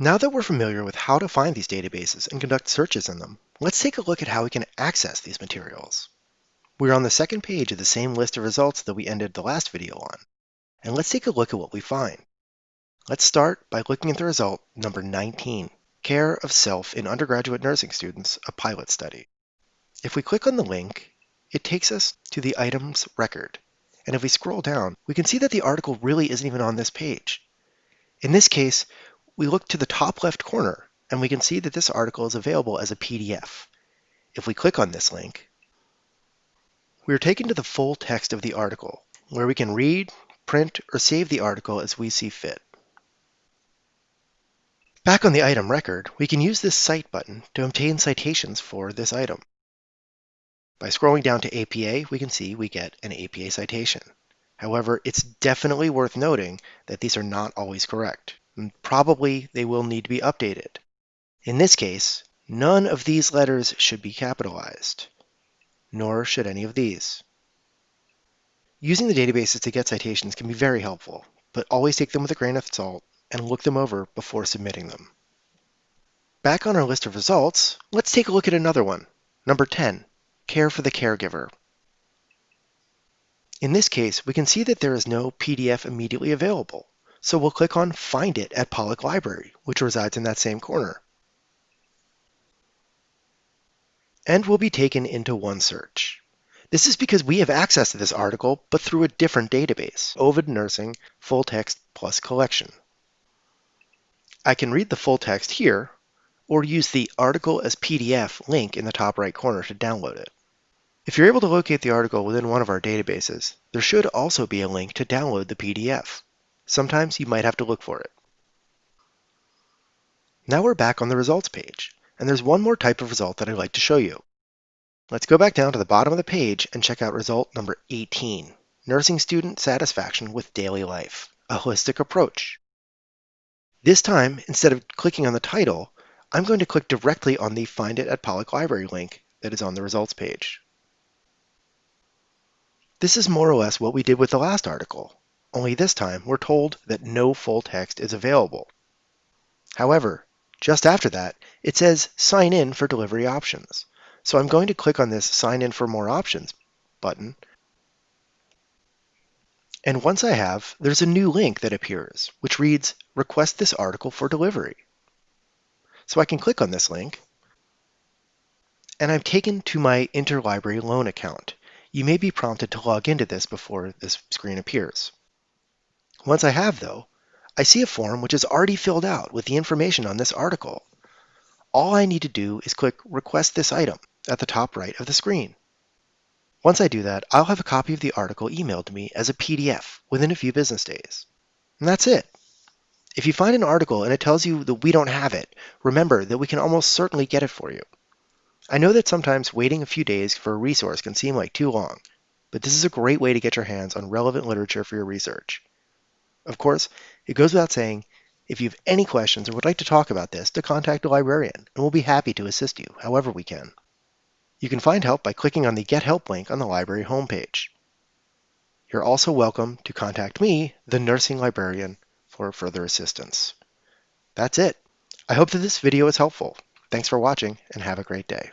Now that we're familiar with how to find these databases and conduct searches in them, let's take a look at how we can access these materials. We're on the second page of the same list of results that we ended the last video on, and let's take a look at what we find. Let's start by looking at the result number 19, Care of Self in Undergraduate Nursing Students, a Pilot Study. If we click on the link, it takes us to the items record, and if we scroll down, we can see that the article really isn't even on this page. In this case, we look to the top left corner and we can see that this article is available as a PDF. If we click on this link, we are taken to the full text of the article, where we can read, print, or save the article as we see fit. Back on the item record, we can use this Cite button to obtain citations for this item. By scrolling down to APA, we can see we get an APA citation. However, it's definitely worth noting that these are not always correct probably they will need to be updated. In this case, none of these letters should be capitalized, nor should any of these. Using the databases to get citations can be very helpful, but always take them with a grain of salt and look them over before submitting them. Back on our list of results, let's take a look at another one. Number 10, Care for the Caregiver. In this case, we can see that there is no PDF immediately available. So we'll click on Find It at Pollak Library, which resides in that same corner. And we'll be taken into OneSearch. This is because we have access to this article, but through a different database, Ovid Nursing Full Text Plus Collection. I can read the full text here, or use the Article as PDF link in the top right corner to download it. If you're able to locate the article within one of our databases, there should also be a link to download the PDF. Sometimes you might have to look for it. Now we're back on the results page, and there's one more type of result that I'd like to show you. Let's go back down to the bottom of the page and check out result number 18, Nursing Student Satisfaction with Daily Life, a Holistic Approach. This time, instead of clicking on the title, I'm going to click directly on the Find It at Pollak Library link that is on the results page. This is more or less what we did with the last article, only this time we're told that no full text is available. However, just after that, it says sign in for delivery options. So I'm going to click on this sign in for more options button. And once I have, there's a new link that appears, which reads request this article for delivery. So I can click on this link and I'm taken to my interlibrary loan account. You may be prompted to log into this before this screen appears. Once I have, though, I see a form which is already filled out with the information on this article. All I need to do is click Request this item at the top right of the screen. Once I do that, I'll have a copy of the article emailed to me as a PDF within a few business days. And that's it. If you find an article and it tells you that we don't have it, remember that we can almost certainly get it for you. I know that sometimes waiting a few days for a resource can seem like too long, but this is a great way to get your hands on relevant literature for your research. Of course, it goes without saying, if you have any questions or would like to talk about this, to contact a librarian, and we'll be happy to assist you however we can. You can find help by clicking on the Get Help link on the library homepage. You're also welcome to contact me, the nursing librarian, for further assistance. That's it. I hope that this video is helpful. Thanks for watching and have a great day.